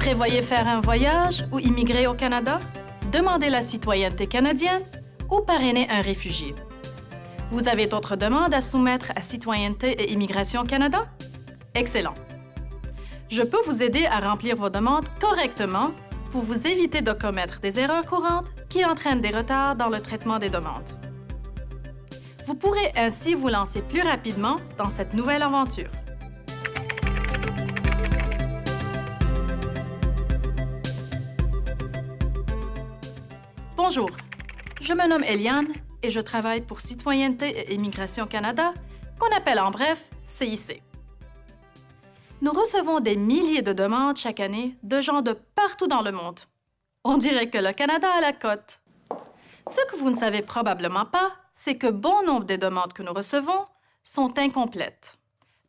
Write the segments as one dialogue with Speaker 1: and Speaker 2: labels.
Speaker 1: prévoyez faire un voyage ou immigrer au Canada? Demandez la citoyenneté canadienne ou parrainer un réfugié. Vous avez d'autres demandes à soumettre à Citoyenneté et Immigration Canada? Excellent! Je peux vous aider à remplir vos demandes correctement pour vous éviter de commettre des erreurs courantes qui entraînent des retards dans le traitement des demandes. Vous pourrez ainsi vous lancer plus rapidement dans cette nouvelle aventure. Bonjour, je me nomme Eliane et je travaille pour Citoyenneté et Immigration Canada, qu'on appelle en bref CIC. Nous recevons des milliers de demandes chaque année de gens de partout dans le monde. On dirait que le Canada a la cote. Ce que vous ne savez probablement pas, c'est que bon nombre des demandes que nous recevons sont incomplètes.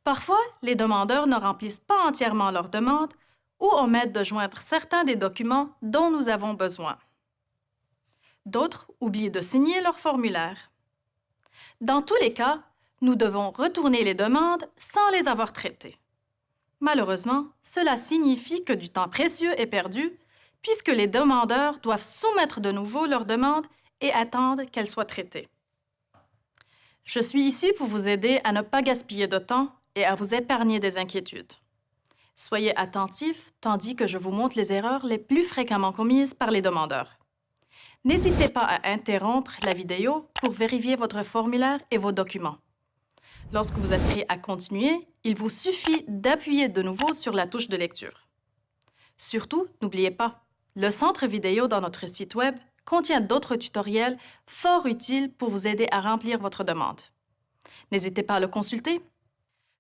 Speaker 1: Parfois, les demandeurs ne remplissent pas entièrement leur demande ou omettent de joindre certains des documents dont nous avons besoin. D'autres oublient de signer leur formulaire. Dans tous les cas, nous devons retourner les demandes sans les avoir traitées. Malheureusement, cela signifie que du temps précieux est perdu puisque les demandeurs doivent soumettre de nouveau leurs demandes et attendre qu'elles soient traitées. Je suis ici pour vous aider à ne pas gaspiller de temps et à vous épargner des inquiétudes. Soyez attentifs tandis que je vous montre les erreurs les plus fréquemment commises par les demandeurs. N'hésitez pas à interrompre la vidéo pour vérifier votre formulaire et vos documents. Lorsque vous êtes prêt à continuer, il vous suffit d'appuyer de nouveau sur la touche de lecture. Surtout, n'oubliez pas, le centre vidéo dans notre site Web contient d'autres tutoriels fort utiles pour vous aider à remplir votre demande. N'hésitez pas à le consulter.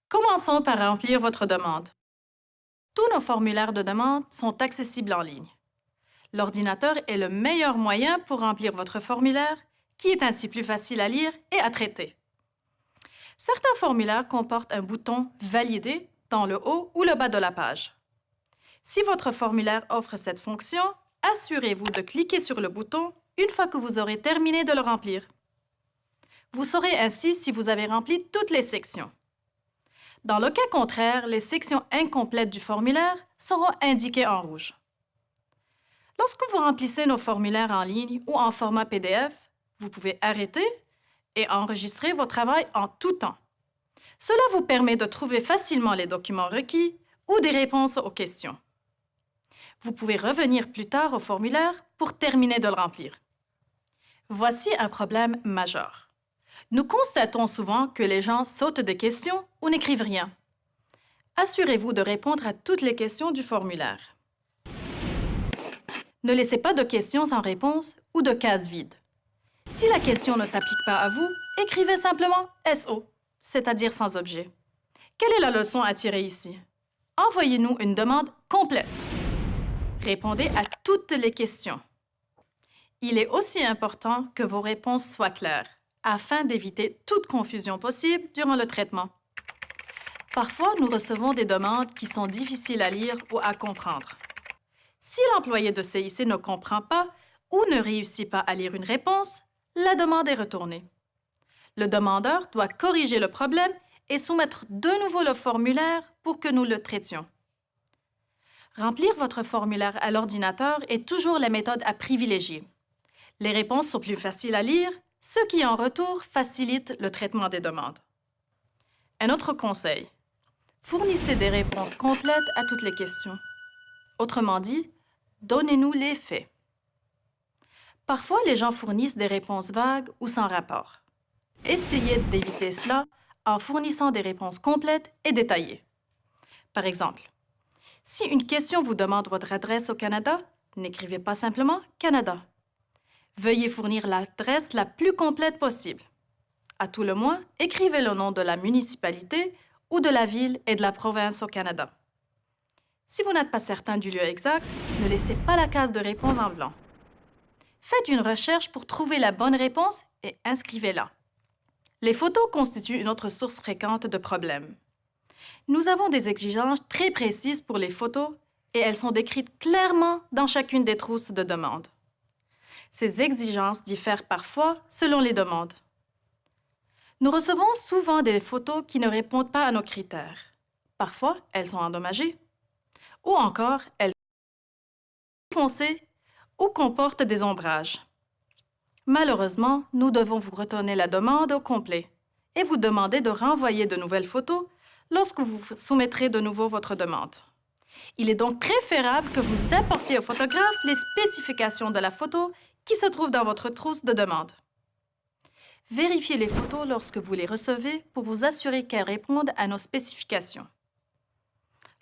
Speaker 1: Commençons par remplir votre demande. Tous nos formulaires de demande sont accessibles en ligne l'ordinateur est le meilleur moyen pour remplir votre formulaire, qui est ainsi plus facile à lire et à traiter. Certains formulaires comportent un bouton « Valider » dans le haut ou le bas de la page. Si votre formulaire offre cette fonction, assurez-vous de cliquer sur le bouton une fois que vous aurez terminé de le remplir. Vous saurez ainsi si vous avez rempli toutes les sections. Dans le cas contraire, les sections incomplètes du formulaire seront indiquées en rouge. Lorsque vous remplissez nos formulaires en ligne ou en format PDF, vous pouvez arrêter et enregistrer vos travail en tout temps. Cela vous permet de trouver facilement les documents requis ou des réponses aux questions. Vous pouvez revenir plus tard au formulaire pour terminer de le remplir. Voici un problème majeur. Nous constatons souvent que les gens sautent des questions ou n'écrivent rien. Assurez-vous de répondre à toutes les questions du formulaire. Ne laissez pas de questions sans réponse ou de cases vides. Si la question ne s'applique pas à vous, écrivez simplement SO, c'est-à-dire sans objet. Quelle est la leçon à tirer ici? Envoyez-nous une demande complète. Répondez à toutes les questions. Il est aussi important que vos réponses soient claires, afin d'éviter toute confusion possible durant le traitement. Parfois, nous recevons des demandes qui sont difficiles à lire ou à comprendre. Si l'employé de CIC ne comprend pas ou ne réussit pas à lire une réponse, la demande est retournée. Le demandeur doit corriger le problème et soumettre de nouveau le formulaire pour que nous le traitions. Remplir votre formulaire à l'ordinateur est toujours la méthode à privilégier. Les réponses sont plus faciles à lire, ce qui en retour facilite le traitement des demandes. Un autre conseil, fournissez des réponses complètes à toutes les questions. Autrement dit, donnez-nous les faits. Parfois, les gens fournissent des réponses vagues ou sans rapport. Essayez d'éviter cela en fournissant des réponses complètes et détaillées. Par exemple, si une question vous demande votre adresse au Canada, n'écrivez pas simplement « Canada ». Veuillez fournir l'adresse la plus complète possible. À tout le moins, écrivez le nom de la municipalité ou de la ville et de la province au Canada. Si vous n'êtes pas certain du lieu exact, ne laissez pas la case de réponse en blanc. Faites une recherche pour trouver la bonne réponse et inscrivez-la. Les photos constituent une autre source fréquente de problèmes. Nous avons des exigences très précises pour les photos et elles sont décrites clairement dans chacune des trousses de demande. Ces exigences diffèrent parfois selon les demandes. Nous recevons souvent des photos qui ne répondent pas à nos critères. Parfois, elles sont endommagées ou encore elles foncé ou comporte des ombrages. Malheureusement, nous devons vous retourner la demande au complet et vous demander de renvoyer de nouvelles photos lorsque vous soumettrez de nouveau votre demande. Il est donc préférable que vous apportiez au photographe les spécifications de la photo qui se trouvent dans votre trousse de demande. Vérifiez les photos lorsque vous les recevez pour vous assurer qu'elles répondent à nos spécifications.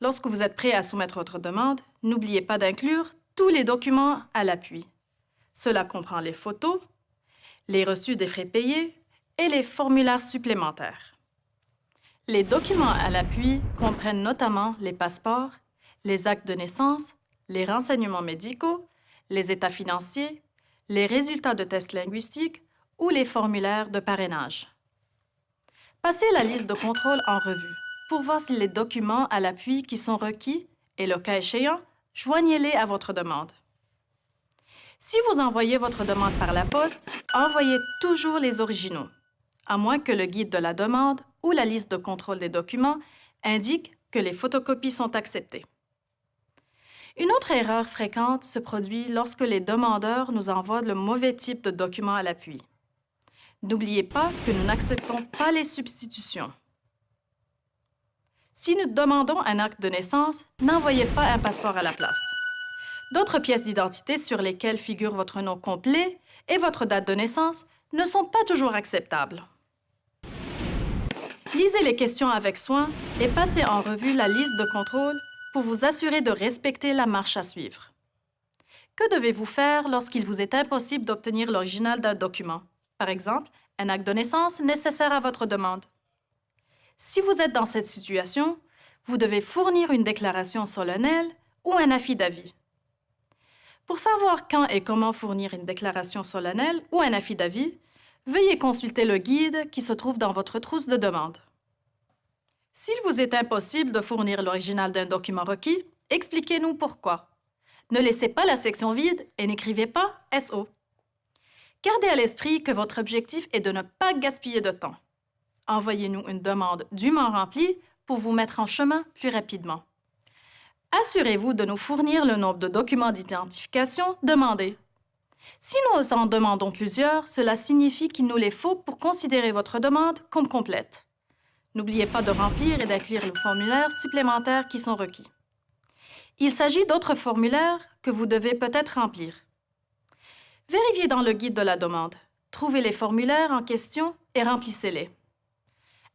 Speaker 1: Lorsque vous êtes prêt à soumettre votre demande, n'oubliez pas d'inclure tous les documents à l'appui. Cela comprend les photos, les reçus des frais payés et les formulaires supplémentaires. Les documents à l'appui comprennent notamment les passeports, les actes de naissance, les renseignements médicaux, les états financiers, les résultats de tests linguistiques ou les formulaires de parrainage. Passez la liste de contrôle en revue pour voir les documents à l'appui qui sont requis et, le cas échéant, joignez-les à votre demande. Si vous envoyez votre demande par la poste, envoyez toujours les originaux, à moins que le guide de la demande ou la liste de contrôle des documents indique que les photocopies sont acceptées. Une autre erreur fréquente se produit lorsque les demandeurs nous envoient le mauvais type de document à l'appui. N'oubliez pas que nous n'acceptons pas les substitutions. Si nous demandons un acte de naissance, n'envoyez pas un passeport à la place. D'autres pièces d'identité sur lesquelles figure votre nom complet et votre date de naissance ne sont pas toujours acceptables. Lisez les questions avec soin et passez en revue la liste de contrôle pour vous assurer de respecter la marche à suivre. Que devez-vous faire lorsqu'il vous est impossible d'obtenir l'original d'un document? Par exemple, un acte de naissance nécessaire à votre demande. Si vous êtes dans cette situation, vous devez fournir une déclaration solennelle ou un affidavit. Pour savoir quand et comment fournir une déclaration solennelle ou un affidavit, veuillez consulter le guide qui se trouve dans votre trousse de demande. S'il vous est impossible de fournir l'original d'un document requis, expliquez-nous pourquoi. Ne laissez pas la section vide et n'écrivez pas SO. Gardez à l'esprit que votre objectif est de ne pas gaspiller de temps. Envoyez-nous une demande dûment remplie pour vous mettre en chemin plus rapidement. Assurez-vous de nous fournir le nombre de documents d'identification demandés. Si nous en demandons plusieurs, cela signifie qu'il nous les faut pour considérer votre demande comme complète. N'oubliez pas de remplir et d'inclure les formulaires supplémentaires qui sont requis. Il s'agit d'autres formulaires que vous devez peut-être remplir. Vérifiez dans le guide de la demande. Trouvez les formulaires en question et remplissez-les.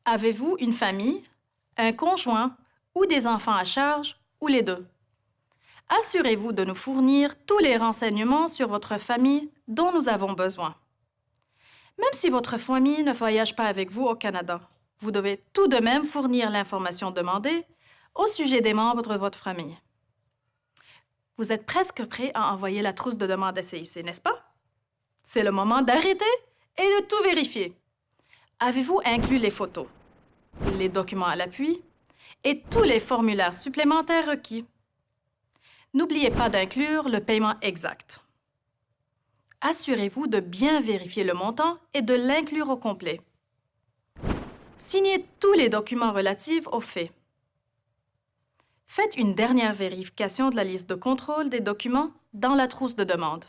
Speaker 1: Avez-vous une famille, un conjoint ou des enfants à charge ou les deux? Assurez-vous de nous fournir tous les renseignements sur votre famille dont nous avons besoin. Même si votre famille ne voyage pas avec vous au Canada, vous devez tout de même fournir l'information demandée au sujet des membres de votre famille. Vous êtes presque prêt à envoyer la trousse de demande à CIC, n'est-ce pas? C'est le moment d'arrêter et de tout vérifier. Avez-vous inclus les photos, les documents à l'appui et tous les formulaires supplémentaires requis? N'oubliez pas d'inclure le paiement exact. Assurez-vous de bien vérifier le montant et de l'inclure au complet. Signez tous les documents relatifs aux faits. Faites une dernière vérification de la liste de contrôle des documents dans la trousse de demande.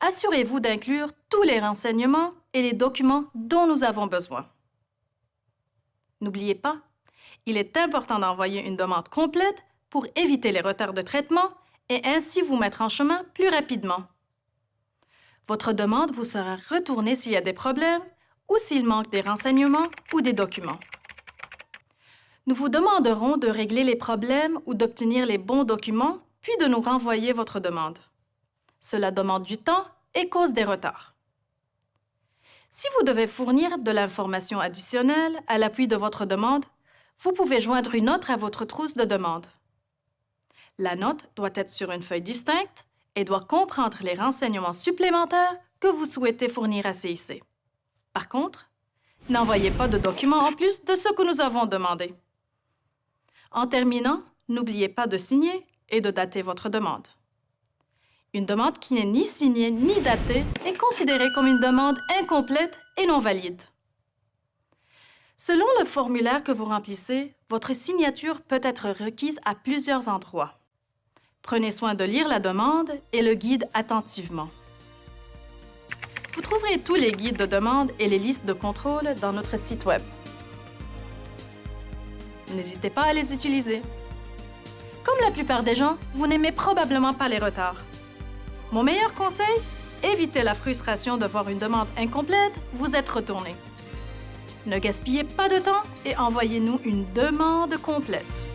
Speaker 1: Assurez-vous d'inclure tous les renseignements et les documents dont nous avons besoin. N'oubliez pas, il est important d'envoyer une demande complète pour éviter les retards de traitement et ainsi vous mettre en chemin plus rapidement. Votre demande vous sera retournée s'il y a des problèmes ou s'il manque des renseignements ou des documents. Nous vous demanderons de régler les problèmes ou d'obtenir les bons documents, puis de nous renvoyer votre demande. Cela demande du temps et cause des retards. Si vous devez fournir de l'information additionnelle à l'appui de votre demande, vous pouvez joindre une autre à votre trousse de demande. La note doit être sur une feuille distincte et doit comprendre les renseignements supplémentaires que vous souhaitez fournir à CIC. Par contre, n'envoyez pas de documents en plus de ce que nous avons demandé. En terminant, n'oubliez pas de signer et de dater votre demande. Une demande qui n'est ni signée ni datée est considérée comme une demande incomplète et non valide. Selon le formulaire que vous remplissez, votre signature peut être requise à plusieurs endroits. Prenez soin de lire la demande et le guide attentivement. Vous trouverez tous les guides de demande et les listes de contrôle dans notre site Web. N'hésitez pas à les utiliser. Comme la plupart des gens, vous n'aimez probablement pas les retards. Mon meilleur conseil Évitez la frustration de voir une demande incomplète vous être retourné. Ne gaspillez pas de temps et envoyez-nous une demande complète.